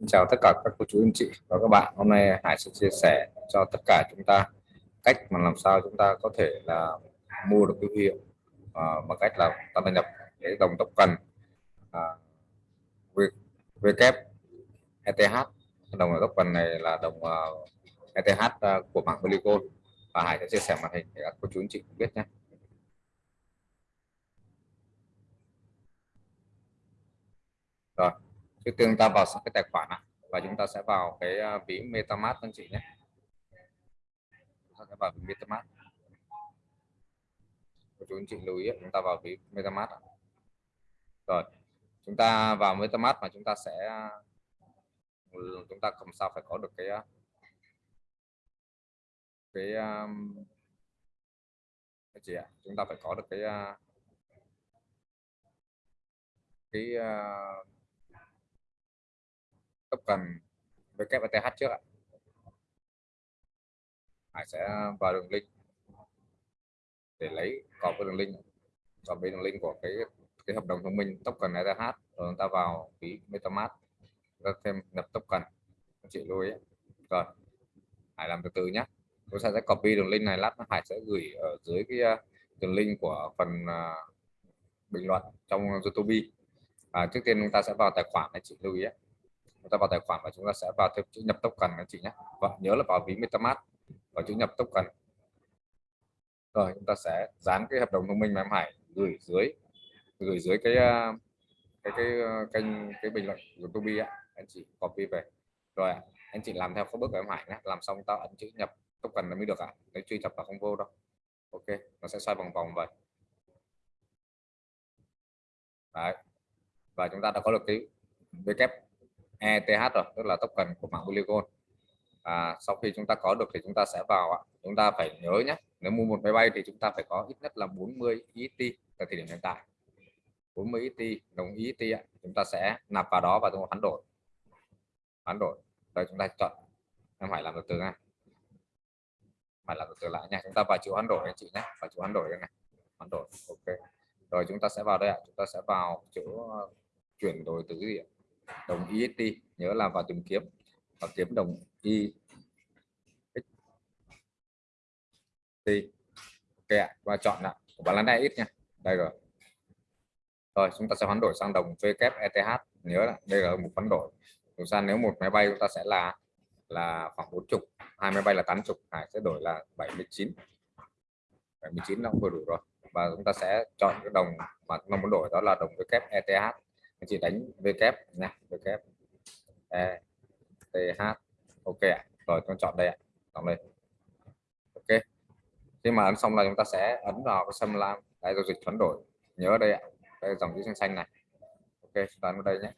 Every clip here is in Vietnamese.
Xin chào tất cả các cô chú anh chị và các bạn. Hôm nay Hải sẽ chia sẻ cho tất cả chúng ta cách mà làm sao chúng ta có thể là mua được cái hiệu à, bằng cách là ta đăng nhập cái đồng token uh, WKETH đồng token này là đồng uh, ETH uh, của mạng Polygon và Hải sẽ chia sẻ màn hình để các cô chú anh chị biết nhé rồi trước tiên ta vào cái tài khoản này, và chúng ta sẽ vào cái à, ví MetaMask anh chị nhé. Chúng ta sẽ vào ví MetaMask. Chú anh chị lưu ý chúng ta vào ví MetaMask rồi chúng ta vào MetaMask mà chúng ta sẽ à, chúng ta không sao phải có được cái à, cái cái gì ạ? Chúng ta phải có được cái cái cái token WTH trước ạ. Hải sẽ vào đường link để lấy có cái đường link và bên đường link của cái cái hợp đồng thông minh token ETH rồi chúng ta vào ví MetaMask. Ra thêm nhập token chị lưu ý rồi Hải làm từ từ nhé chúng ta sẽ copy đường link này lát nữa Hải sẽ gửi ở dưới cái ờ, đường link của phần uh, bình luận trong YouTube. À, trước tiên chúng ta sẽ vào tài khoản này chị lưu ý chúng ta vào tài khoản và chúng ta sẽ vào thêm chữ nhập token anh chị nhé. Và nhớ là vào ví MetaMask và chữ nhập token. Rồi, chúng ta sẽ dán cái hợp đồng thông minh mà em Hải gửi dưới gửi dưới cái ờ, cái cái ờ, kênh, cái bình luận của Tobi anh chị copy về. Rồi anh chị làm theo các bước của em Hải nhé. Làm xong ta ấn chữ nhập token là mới được ạ. À? nếu truy cập vào không vô đâu. Ok, nó sẽ xoay vòng vòng vậy. Đấy. và chúng ta đã có được cái vk ETH rồi, tức là token của mạng Polygon. Và sau khi chúng ta có được thì chúng ta sẽ vào chúng ta phải nhớ nhé, nếu mua một máy bay thì chúng ta phải có ít nhất là 40 ET tại thời điểm hiện tại. 40 ET đồng ý ET chúng ta sẽ nạp vào đó và chúng ta hoán đổi. Hoán đổi. Rồi chúng ta chọn. Em phải làm từ từ nha. Phải làm từ từ lại nha. Chúng ta vào chữ hoán đổi anh chị nhé. Vào chữ hoán đổi này. Hoán đổi. Ok. Rồi chúng ta sẽ vào đây ạ. Chúng ta sẽ vào chữ chuyển đổi từ gì ạ? Đồng IST nhớ là vào tìm kiếm. Và kiếm đồng y. Ok ạ và chọn ạ. Của bạn là ít nha. Đây rồi. Rồi, chúng ta sẽ hoán đổi sang đồng WETH nhớ là đây là một hoán đổi. Chúng ta nếu một máy bay chúng ta sẽ là là khoảng bốn chục, hai máy bay là tám chục Hải sẽ đổi là 79 79 nó cũng vừa đủ rồi. Và chúng ta sẽ chọn cái đồng mà chúng ta muốn đổi, đó là đồng WETH anh chị đánh v kép nha, v kép. E t h, ok ạ. Rồi, con chọn đây ạ. Chọn đây. Ok. Khi mà ấn xong là chúng ta sẽ ấn vào cái xâm lam. Đây, giao dịch chuyển đổi. Nhớ đây ạ. Đây, dòng chữ xanh xanh này. Ok, chúng ta ấn vào đây nhé.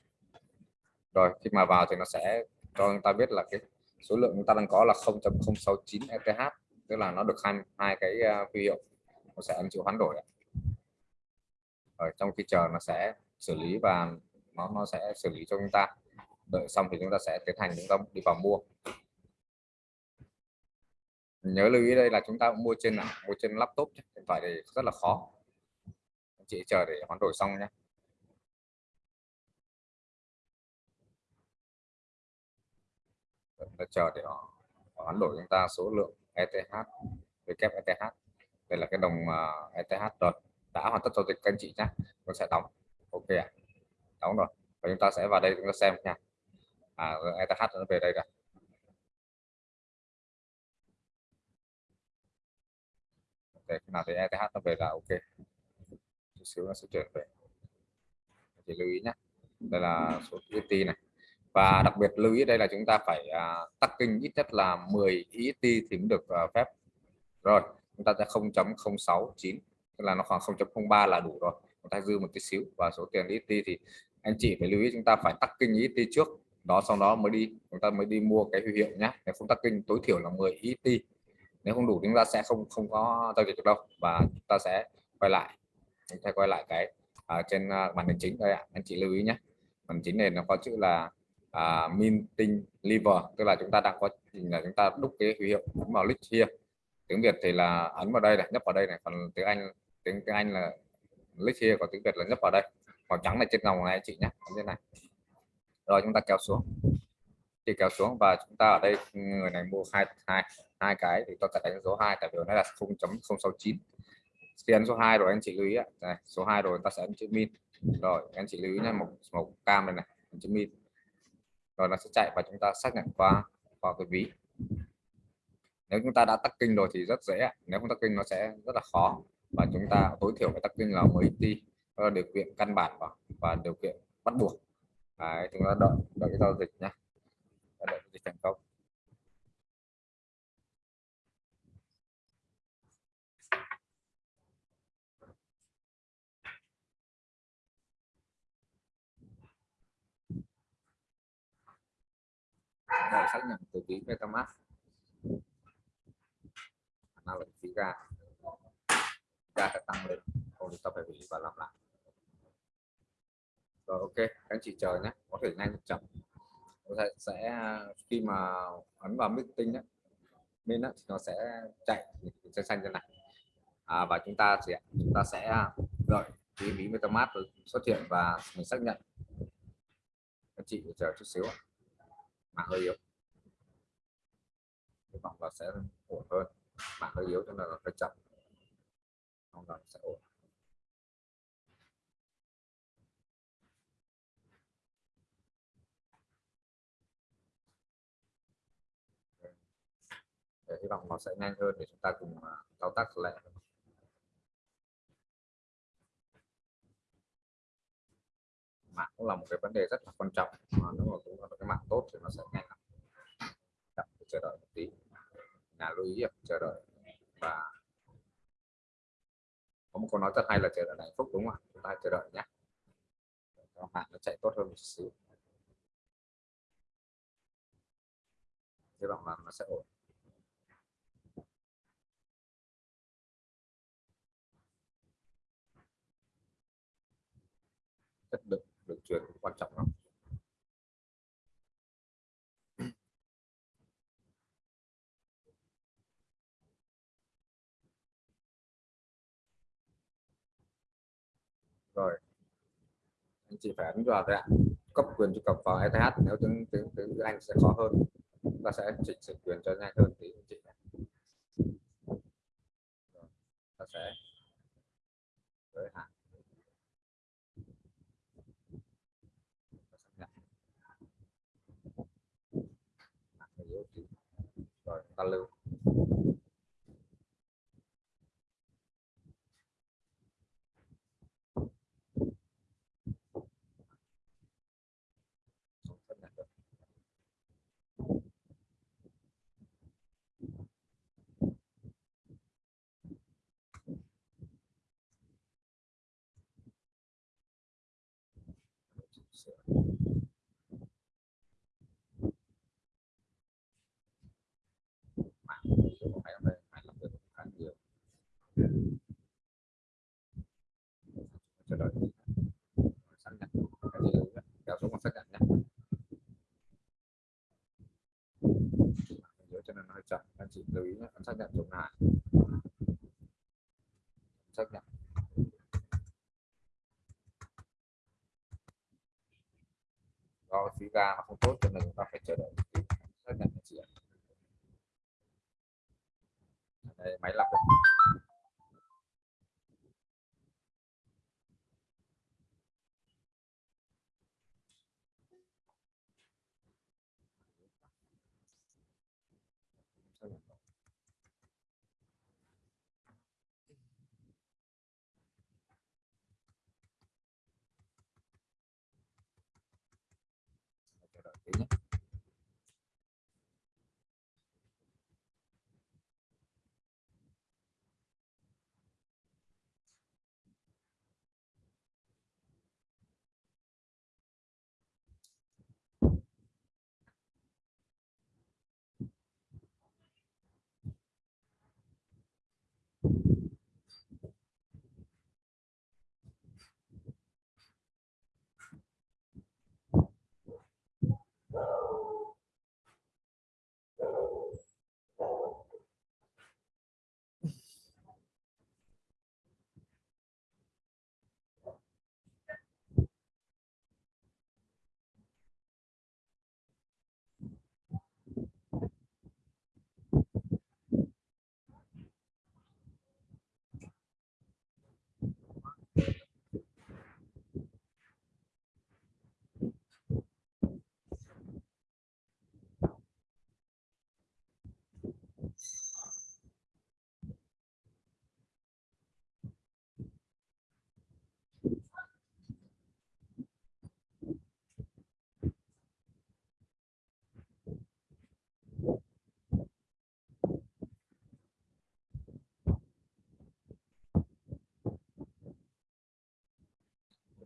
Rồi, khi mà vào thì nó sẽ cho chúng ta biết là cái số lượng chúng ta đang có là 0.069 ETH tức là nó được hai hai cái ờ, huy hiệu. Nó sẽ ấn chịu hoán đổi rồi, trong khi chờ nó sẽ xử lý và nó nó sẽ xử lý cho chúng ta. Đợi xong thì chúng ta sẽ tiến hành chúng ta đi vào mua. Nhớ lưu ý đây là chúng ta mua trên nào mua trên laptop điện thoại thì rất là khó. Chị chờ để hoán đổi xong nhé. Chờ để họ hoán đổi chúng ta số lượng ETH WETH ETH đây là cái đồng à, ETH rồi đã hoàn tất giao dịch các anh chị nhé. Nó sẽ đóng ok ạ. À? đóng rồi. Và chúng ta sẽ vào đây chúng ta xem nha. À ETH nó về đây rồi. Ok khi nào thì ETH nó về là ok. Chút xíu nó sẽ chuyển về. Thì lưu ý nhé đây là số ET này. Và đặc biệt lưu ý đây là chúng ta phải à, uh, tắc kinh ít nhất là 10 ET thì mới được uh, phép. Rồi chúng ta sẽ 0.069 tức là nó khoảng 0.03 là đủ rồi ta dư một tí xíu và số tiền ít đi thì anh chị phải lưu ý chúng ta phải tắc kinh ET trước. Đó sau đó mới đi chúng ta mới đi mua cái huy hiệu nhé nếu không tắc kinh tối thiểu là 10 ET nếu không đủ chúng ta sẽ không không có giao dịch được đâu và chúng ta sẽ quay lại. Chúng ta quay lại cái ở trên à, màn hình chính đây ạ. Anh chị lưu ý nhé màn chính này nó có chữ là à, minting liver tức là chúng ta đang có là chúng ta đúc cái huy hiệu vào list here. Tiếng Việt thì là ấn vào đây này nhấp vào đây này còn tiếng Anh tiếng, tiếng Anh là list here có tiếng Việt là nhấp vào đây. Màu trắng này trên lòng này chị nhé như thế này. Rồi chúng ta kéo xuống. Thì kéo xuống và chúng ta ở đây người này mua hai hai hai cái thì tôi sẽ đánh số 2 tại vì nó là 0.069 khi ấn số 2 rồi anh chị lưu ý ạ. Này, số 2 rồi ta sẽ ấn chữ min. Rồi anh chị lưu ý nha một màu cam này này chữ min. Rồi nó sẽ chạy và chúng ta xác nhận qua qua cái ví. Nếu chúng ta đã tắt kinh rồi thì rất dễ nếu không tắt kinh nó sẽ rất là khó và chúng ta tối thiểu phải tắc kinh là mấy ti đó là điều kiện căn bản và, và điều kiện bắt buộc. Đấy, chúng ta đợi đợi cái giao dịch nhé đợi dịch thành công. Xác nhận từ ví MetaMask. Nào là phí ra ra sẽ tăng lên. Không thì ta phải hủy và làm lại. Rồi ok các anh chị chờ nhé. Có thể nhanh chậm sẽ, sẽ khi mà ấn vào meeting ấy, nên thì nó sẽ chạy. Sẽ xanh như này. À, và chúng ta sẽ chúng ta sẽ à, đợi cái ví metamask xuất hiện và mình xác nhận. Các chị chờ chút xíu mạng hơi yếu. Hy vọng là sẽ ổn hơn. Mạng hơi yếu cho nên là phải chậm không là sẽ ổn để hy vọng nó sẽ nhanh hơn để chúng ta cùng à, thao tác lại mạng cũng là một cái vấn đề rất là quan trọng, mà nếu mà chúng ta có cái mạng tốt thì nó sẽ nhanh lắm. Chờ đợi một tí. Nhà lưu ý chờ đợi. Và có một câu nói rất hay là chờ đợi hạnh phúc, đúng không ạ? Chúng ta chờ đợi nhé. Cho mạng nó chạy tốt hơn một xíu. Hy vọng là nó sẽ ổn. Chất lượng được truyền, quan trọng lắm. Anh chị phải ấn vào đây ạ cấp quyền truy cập vào ETH nếu tiếng tiếng tiếng Anh sẽ khó hơn ta sẽ chỉnh sửa quyền cho nhanh hơn tí anh chị ta sẽ giới hạn. Rồi, ta lưu. Cho đợi xác nhận. Kéo xuống xác nhận nhé cho nên nó hơi chậm. Anh chị lưu ý nhé. Xác nhận dùng lại xác nhận. Do phí ga nó không tốt cho nên chúng ta phải chờ đợi xác nhận chị ạ. Đây, máy lọc nhé xác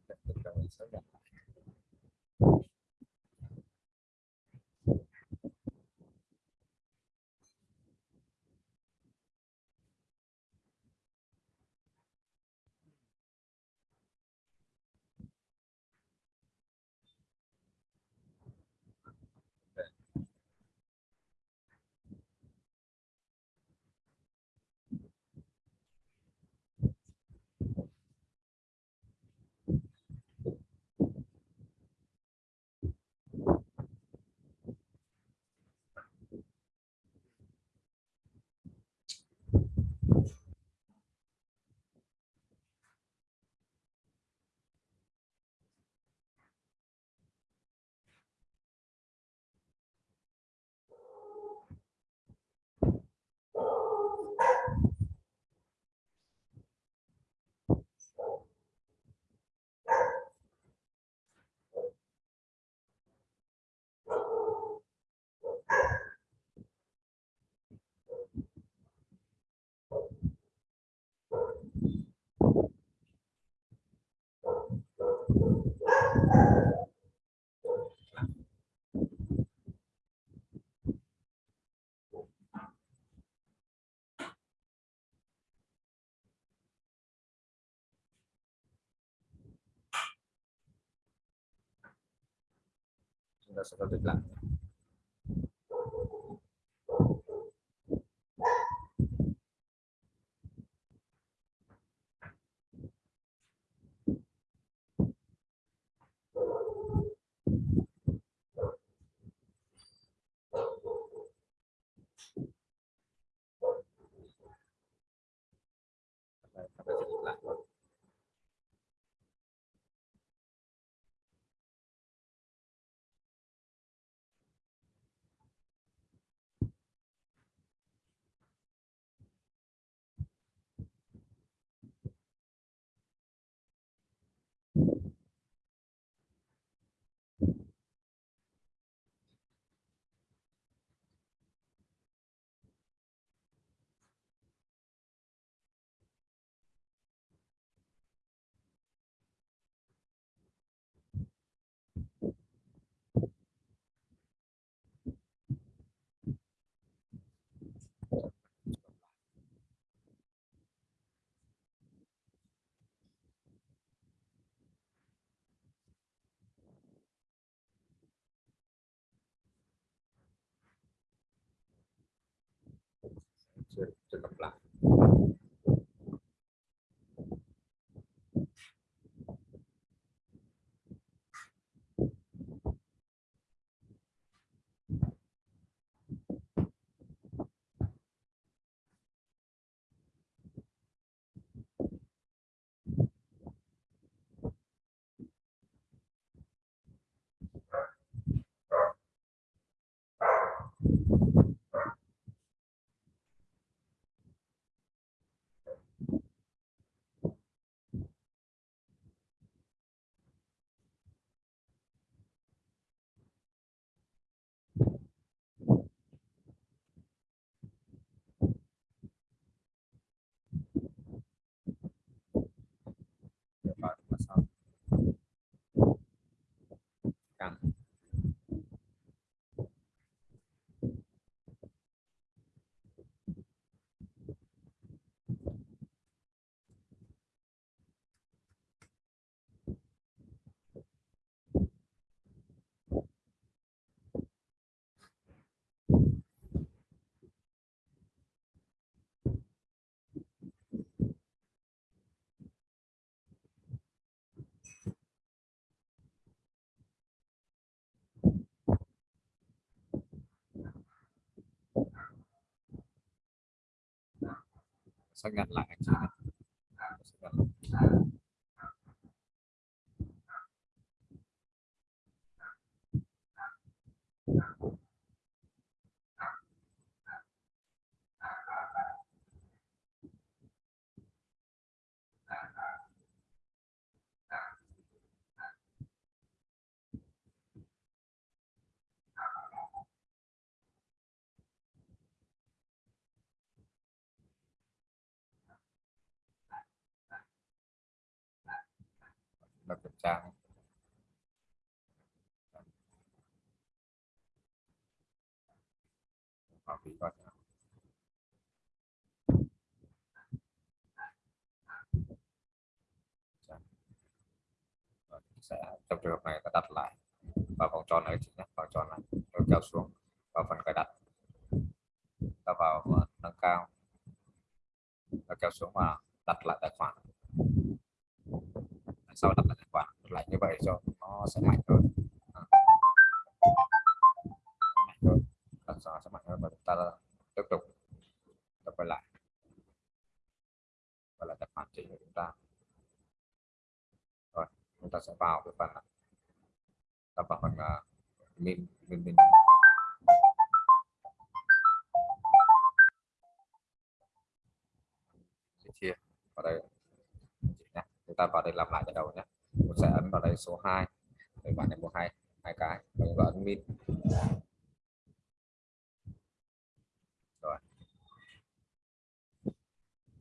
Perfecto, perfecto. Chúng ta sẽ phân tích chưa chưa lặp lại xác nhận lại anh เรา kiểm tra học thì có sẽ trong trường hợp này ta đặt lại vào vòng tròn này chính là vòng tròn này, rồi kéo xuống vào phần cài đặt. Ta vào nâng cao. Và kéo xuống và đặt lại tài khoản sau đặt lại quả. Lại như vậy cho nó sẽ mạnh hơn. À. Mạnh hơn. Lần sau sẽ mạnh hơn và chúng ta tiếp tục tập quay lại. Và là tập hoàn chỉnh của chúng ta. Rồi chúng ta sẽ vào cái phần tập vào phần uh, min min min. Chia. Vào đây chúng ta vào đây làm lại từ đầu nhé. Mình sẽ ấn vào đây số 2 để bạn này mua hai hai cái. Mình vào ấn min rồi.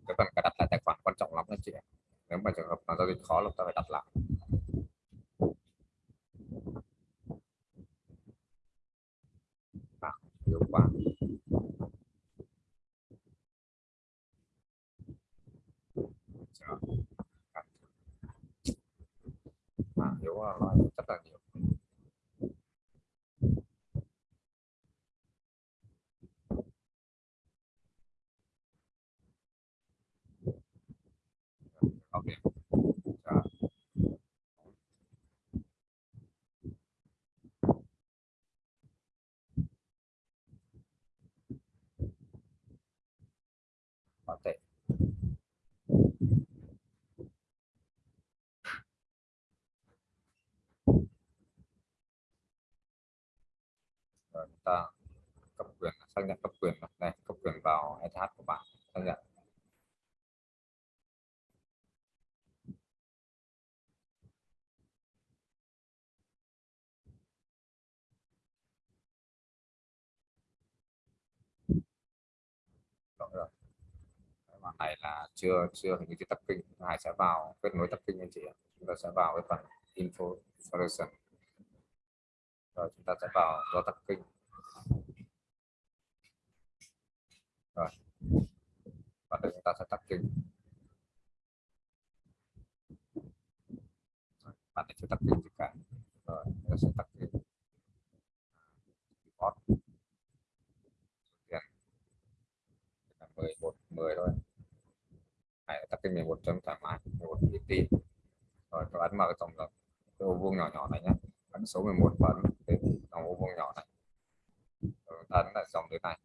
Cái phần cài đặt lại tài khoản quan trọng lắm anh chị nếu mà trường hợp mà giao dịch khó là ta phải đặt lại à, hiệu quả à, hiểu nói rất là nhiều ok Rồi. có thể rồi chúng ta cấp quyền, xác nhận cấp quyền này, cấp quyền vào SH của bạn, xác nhận. Đúng rồi. Bạn này là chưa chưa hình như cái tập kinh. Hải sẽ vào kết nối tập kinh anh chị chúng ta sẽ vào cái phần info solution rồi chúng ta sẽ vào do tập kinh rồi. Và đây chúng ta sẽ tắt kinh. Bạn sẽ chưa tắt kinh cả. Rồi, chúng ta sẽ tắt kinh. Bot. tiền. Là 11 10 thôi. Hãy tắt kinh 11 chấm thoải mái. 11 ET rồi, các ấn mở cái tổng hợp. Cái ô vuông nhỏ nhỏ này nhé ấn số 11 và ấn cái tổng ô vuông nhỏ này rồi ta ấn lại dòng dưới này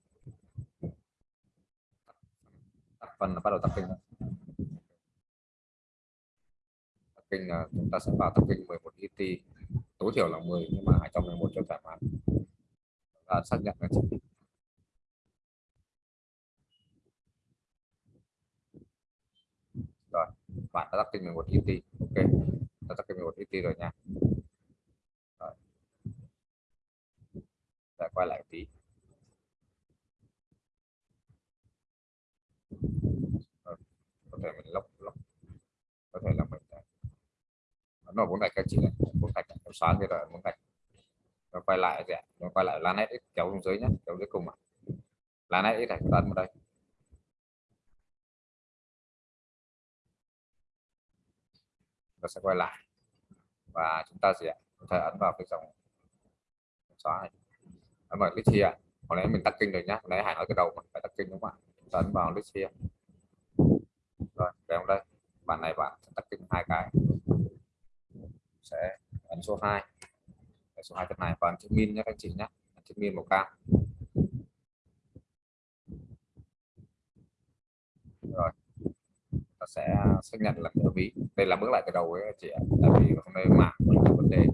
tắt phần là bắt đầu tập kinh tập kinh là chúng ta sẽ vào tập kinh 11 ET tối thiểu là 10 nhưng mà 211 cho thoải mái. Và xác nhận là chỉ rồi, bạn đã tập kinh 11 ET ok, đã tập kinh 11 ET rồi nha rồi. Để quay lại tí. Ờ, có thể mình lốc lốc có thể là mình ờ, nó bốn gạch các chị này bốn gạch nó xóa thế rồi bốn gạch. Nó quay lại gì nó quay lại lan hết kéo xuống dưới nhé kéo dưới cùng à lan hết này ấn vào đây. Nó sẽ quay lại. Và chúng ta sẽ có thể ấn vào cái dòng xóa này ấn vào list here hồi nãy mình tắt kinh rồi nhá. Hồi nãy hải nói cái đầu mà phải tắt kinh đúng không ạ? Chúng ta ấn vào list here rồi kéo đây bạn này bạn tắt kinh hai cái. Sẽ ấn số 2 số 2 này. Và chữ min nhé các anh chị nhé chữ min màu cam. Rồi, ta sẽ xác nhận là cái ví đây là bước lại cái đầu ấy chị ạ. Tại vì hôm nay mạng vấn đề.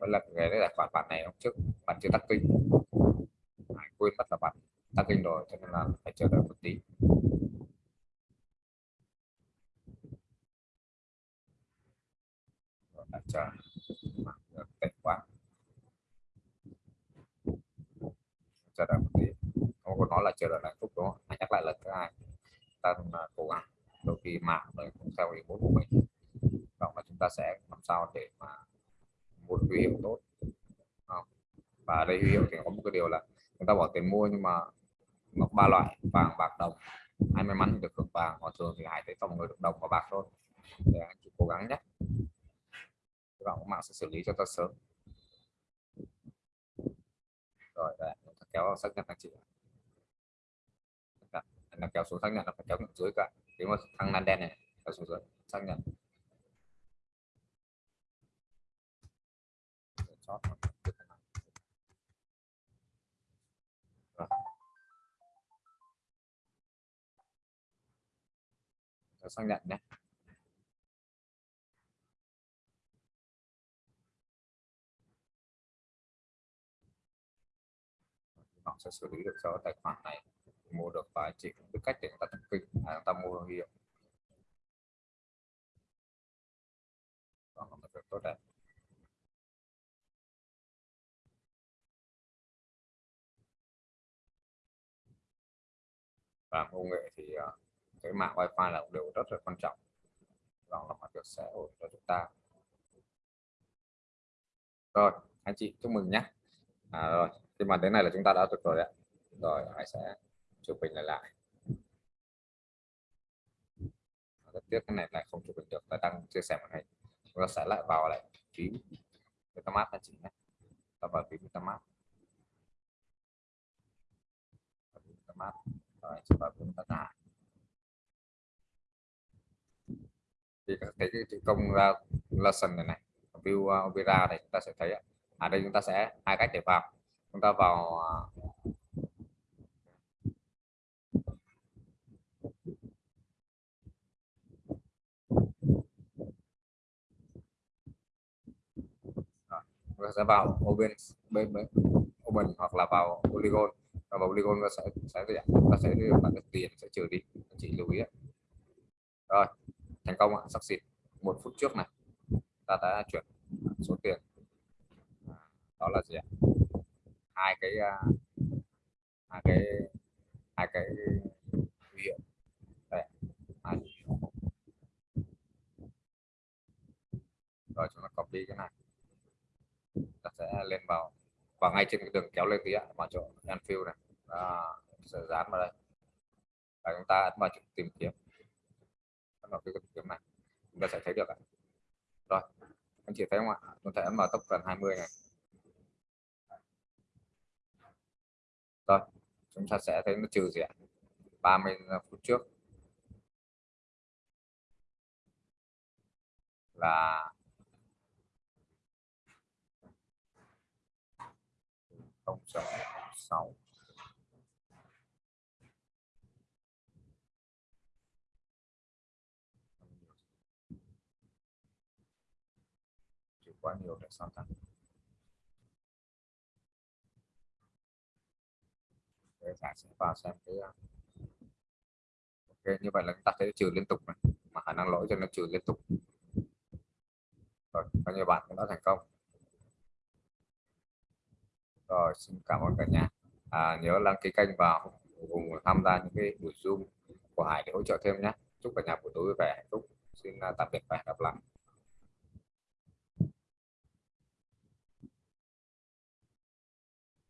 Đó là cái tài khoản bạn này hôm trước bạn chưa tắt kinh quên mất là bạn tắt kinh rồi, cho nên là phải chờ đợi một tí. Chờ. Tài khoản chờ đợi một tí. Không có nói là chờ đợi hạnh phúc đó. Hãy nhắc lại lần thứ hai, ta à, cố gắng đôi khi mạng rồi cũng theo ý muốn của mình. Đó là chúng ta sẽ làm sao để mà một huy hiệu tốt. Và đây huy hiệu thì có một cái điều là người ta bỏ tiền mua nhưng mà nó ba loại, vàng, bạc, đồng. Ai may mắn được hưởng vàng, còn thường thì hải thấy tổng người được đồng và bạc thôi. Để anh chị cố gắng nhé. Hy vọng mạng sẽ xử lý cho ta sớm. Rồi đây kéo xác nhận anh chị là dạ, kéo xuống xác nhận là phải kéo dưới cả nếu mà thằng nan đen này, kéo xuống dưới, xác nhận. Chót xác nhận nhé. Họ sẽ xử lý được cho tài khoản này. Mua được và chỉ biết cách để người ta tập à, người ta mua hiệu đó là việc tốt đẹp. Và công nghệ thì uh, cái mạng wifi là đều rất là quan trọng. Đó là một việc sẽ hội cho chúng ta. Rồi anh chị chúc mừng nhé. À, rồi khi mà đến này là chúng ta đã được rồi đấy rồi hãy sẽ chụp hình lại lại. Rất tiếc cái này lại không chụp hình được ta đang chia sẻ màn hình chúng ta sẽ lại vào lại phím metamask anh chị nhé. Ta vào phím metamask. Metamask. Rồi chúng ta chúng ta tải thì thấy cái chữ công lesson này này view à, uh, opera này chúng ta sẽ thấy ở à, đây chúng ta sẽ hai cách để vào. Chúng ta vào à, chúng ta sẽ vào open bên open hoặc là vào polygon. Và vào polygon nó sẽ sẽ gì ạ? Ta sẽ bạn được tiền sẽ trừ đi. Anh chị lưu ý ạ. rồi thành công ạ sắp xịt một phút trước này. Ta đã chuyển số tiền. À, đó là gì ạ? Hai cái à, hai cái hai cái huy hiệu. Đây. Hai rồi chúng ta copy cái này. Ta sẽ lên vào và ngay trên cái đường kéo lên tí ạ vào chỗ Anfield này. Đó, sẽ dán vào đây. Và chúng ta ấn vào chỗ tìm kiếm vào cái tìm kiếm này. Chúng ta sẽ thấy được ạ. Rồi, anh chị thấy không ạ? Chúng ta ấn vào tốc gần 20 này. Rồi, chúng ta sẽ thấy nó trừ gì ạ? 30 phút trước. Là không sáu. Quá nhiều để so tăng để giải sẽ vào xem cái ok như vậy là chúng ta thấy trừ liên tục này mà khả năng lỗi cho nó trừ liên tục. Rồi bao nhiêu bạn cũng đã thành công. Rồi xin cảm ơn cả nhà. À, nhớ đăng ký kênh vào cùng tham gia những cái buổi zoom của Hải để hỗ trợ thêm nhé. Chúc cả nhà buổi tối vui vẻ hạnh phúc. Xin à, tạm biệt và hẹn gặp lại.